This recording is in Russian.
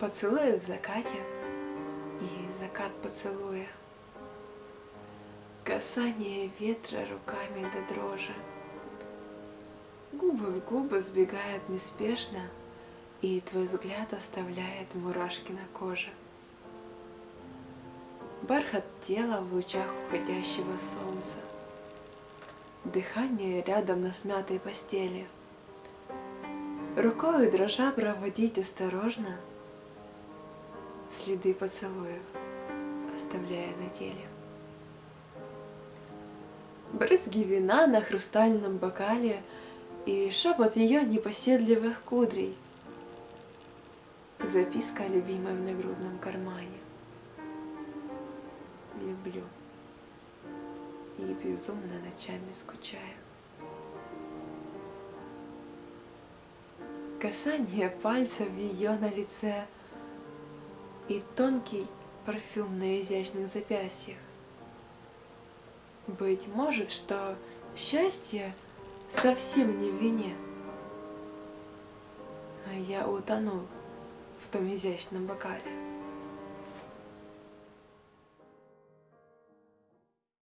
Поцелуи в закате и закат поцелуя. Касание ветра руками до дрожи. Губы в губы сбегают неспешно, и твой взгляд оставляет мурашки на коже. Бархат тела в лучах уходящего солнца. Дыхание рядом на смятой постели. Рукой дрожа проводить осторожно Следы поцелуев, оставляя на теле. Брызги вина на хрустальном бокале И шепот ее непоседливых кудрей. Записка любимой в нагрудном кармане. Люблю и безумно ночами скучаю. Касание пальцев ее на лице и тонкий парфюм на изящных запястьях. Быть может, что счастье совсем не в вине, но я утонул в том изящном бокале.